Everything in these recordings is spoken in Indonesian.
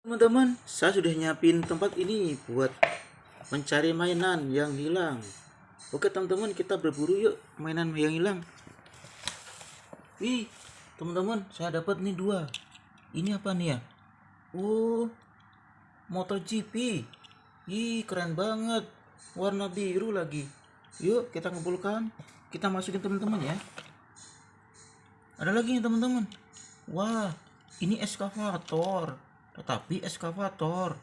Teman-teman, saya sudah nyiapin tempat ini buat mencari mainan yang hilang. Oke teman-teman, kita berburu yuk mainan yang hilang. Ih, teman-teman, saya dapat nih dua. Ini apa nih ya? Oh, MotoGP. Ih, keren banget. Warna biru lagi. Yuk, kita kumpulkan. Kita masukin teman-teman ya. Ada lagi nih teman-teman. Wah, ini eskavator. Tetapi eskavator.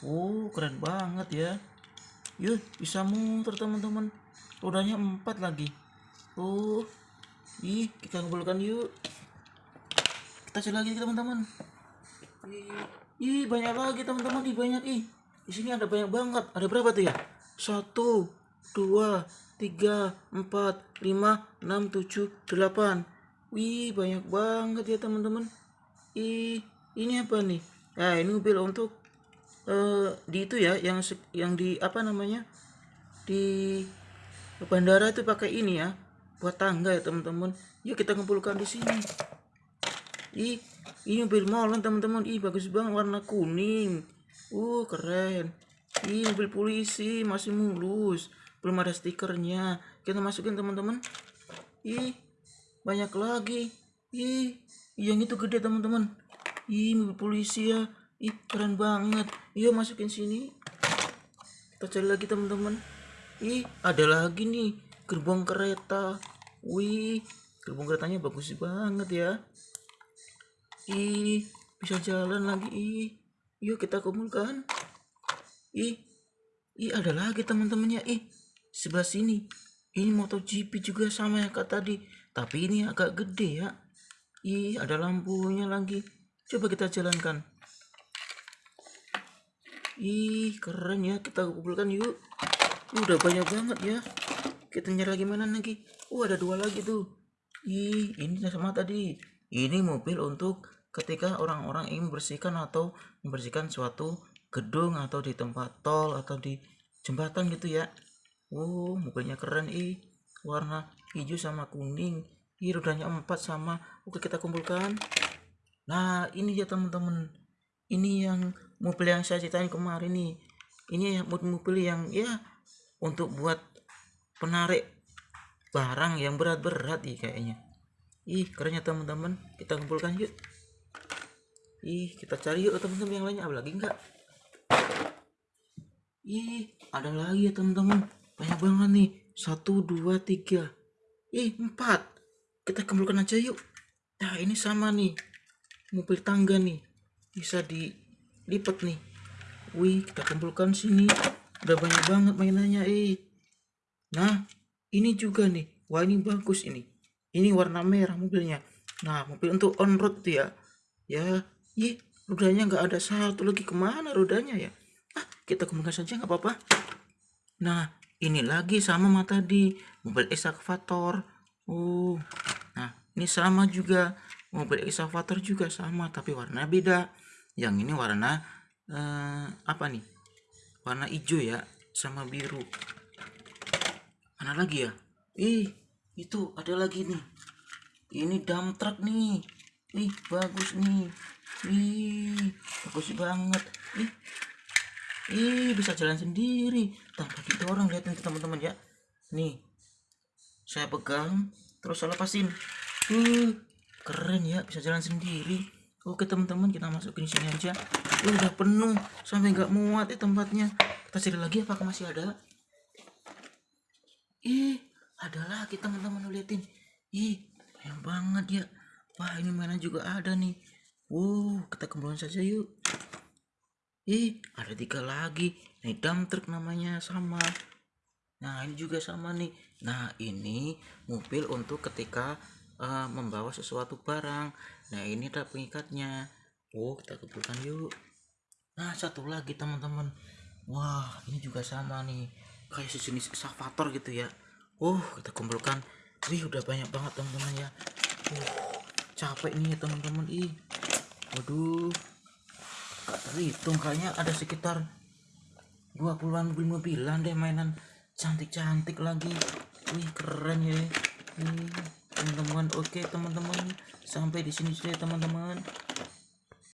Oh, keren banget ya. Yuk, bisa muter teman-teman. Rodanya empat lagi. Oh, ih, kita kumpulkan yuk. Kita cari lagi teman-teman. Ih, banyak lagi teman-teman. Ih, banyak ih. Di sini ada banyak banget. Ada berapa tuh ya? Satu, dua, tiga, empat, lima, enam, tujuh, delapan. Wih, banyak banget ya teman-teman. Ih, ini apa nih? Nah, ini mobil untuk eh di itu ya, yang yang di apa namanya? Di bandara itu pakai ini ya, buat tangga ya teman-teman. Yuk kita kumpulkan di sini. Ih, ini mobil molen teman-teman. Ih, bagus banget warna kuning. Uh, keren. Ih, mobil polisi masih mulus. Belum ada stikernya. Kita masukin teman-teman. Ih, banyak lagi. Ih, yang itu gede teman-teman. Ih, mobil polisi ya. Ih, keren banget. Yuk masukin sini. Kita cari lagi teman-teman. Ih, ada lagi nih gerbong kereta. Wih, gerbong keretanya bagus banget ya. Ih, bisa jalan lagi. Ih, yuk kita kumpulkan. Ih, ih ada lagi teman-temannya. Ih, sebelah sini. Ini MotoGP juga sama ya kak tadi. Tapi ini agak gede ya. Ih, ada lampunya lagi. Coba kita jalankan. Ih, keren ya. Kita kumpulkan yuk. Udah banyak banget ya. Kita nyari lagi mana lagi? Oh, ada dua lagi tuh. Ih, ini sama tadi. Ini mobil untuk ketika orang-orang ingin membersihkan atau membersihkan suatu gedung atau di tempat tol atau di jembatan gitu ya. Oh, mobilnya keren ih. Warna hijau sama kuning. Ih, rodanya empat sama. Oke, kita kumpulkan. Nah, ini ya teman-teman. Ini yang mobil yang saya ceritain kemarin nih. Ini mobil yang ya untuk buat penarik barang yang berat-berat ih kayaknya. Ih, kerennya teman-teman. Kita kumpulkan yuk. Ih, kita cari yuk teman-teman yang lainnya. Ada lagi enggak? Ih, ada lagi ya teman-teman. Banyak banget nih. Satu, dua, tiga. Ih, empat. Kita kumpulkan aja yuk. Nah, ini sama nih. Mobil tangga nih. Bisa dilipat nih. Wih, kita kumpulkan sini. Udah banyak banget mainannya, eh. Nah, ini juga nih. Wah, ini bagus ini. Ini warna merah mobilnya. Nah, mobil untuk on road tuh ya. Ya, ih, rodanya nggak ada satu lagi ke mana rodanya ya? Ah, kita kumpulkan saja nggak apa-apa. Nah, ini lagi sama sama tadi. Mobil excavator. Oh, nah ini sama juga. Mobil excavator juga sama, tapi warna beda. Yang ini warna eh, apa nih? Warna hijau ya, sama biru. Mana lagi ya? Ih, itu ada lagi nih. Ini dump truck nih. Ih, bagus nih. Ih, bagus banget. Ih, ih bisa jalan sendiri tanpa kita orang liatin ke teman-teman ya. Nih, saya pegang, terus saya lepasin. Uh, keren ya, bisa jalan sendiri. Oke teman-teman, kita masukin sini aja. Uh, udah penuh, sampai nggak muat ya tempatnya. Kita cari lagi apakah masih ada? Ih, ada lagi teman-teman liatin. Ih, banyak banget ya. Wah, ini mainan juga ada nih. Wow, kita kembali saja yuk. Ih, ada tiga lagi. Nih dump truck namanya sama. Nah, ini juga sama nih. Nah, ini mobil untuk ketika eh, membawa sesuatu barang. Nah, ini ada pengikatnya. Oh, kita kumpulkan yuk. Nah, satu lagi teman-teman. Wah, ini juga sama nih. Kayak sejenis excavator gitu ya. Oh, kita kumpulkan. Wih, udah banyak banget teman-teman ya. Uh, capek nih teman-teman. Ih. Waduh. Gak terhitung kayaknya ada sekitar 20-an mobil-mobilan deh mainan cantik-cantik lagi. Wih, keren ya. Wih, teman-teman. Oke, teman-teman. Sampai di sini saja teman-teman.